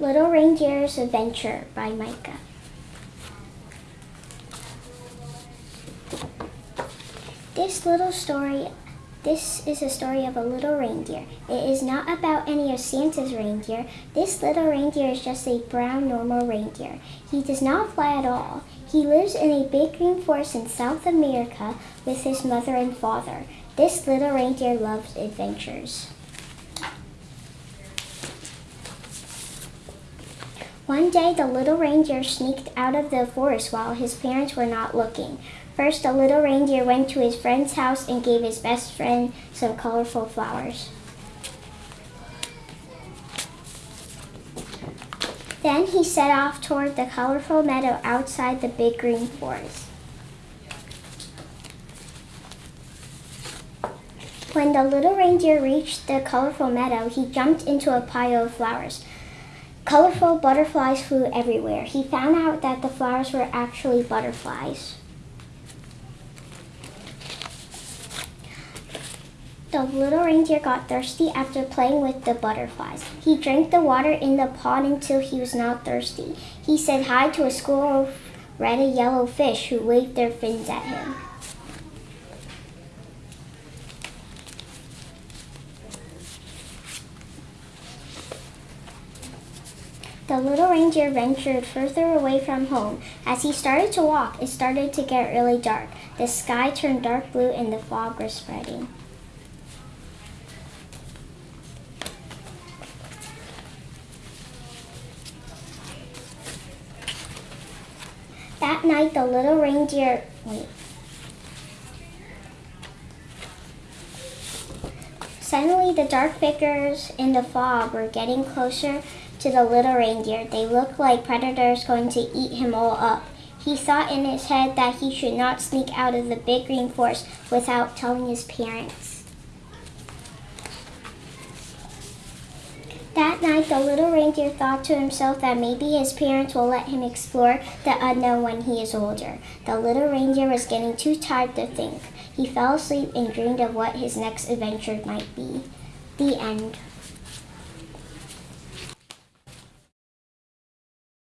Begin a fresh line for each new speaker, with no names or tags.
Little Reindeer's Adventure by Micah. This little story, this is a story of a little reindeer. It is not about any of Santa's reindeer. This little reindeer is just a brown normal reindeer. He does not fly at all. He lives in a big green forest in South America with his mother and father. This little reindeer loves adventures. One day, the little reindeer sneaked out of the forest while his parents were not looking. First, the little reindeer went to his friend's house and gave his best friend some colorful flowers. Then he set off toward the colorful meadow outside the big green forest. When the little reindeer reached the colorful meadow, he jumped into a pile of flowers. Colorful butterflies flew everywhere. He found out that the flowers were actually butterflies. The little reindeer got thirsty after playing with the butterflies. He drank the water in the pond until he was not thirsty. He said hi to a school of red and yellow fish who waved their fins at him. The little reindeer ventured further away from home. As he started to walk, it started to get really dark. The sky turned dark blue and the fog was spreading. That night, the little reindeer. Wait. Suddenly, the dark figures in the fog were getting closer to the little reindeer. They looked like predators going to eat him all up. He thought in his head that he should not sneak out of the big green forest without telling his parents. That night, the little reindeer thought to himself that maybe his parents will let him explore the unknown when he is older. The little reindeer was getting too tired to think. He fell asleep and dreamed of what his next adventure might be. The end.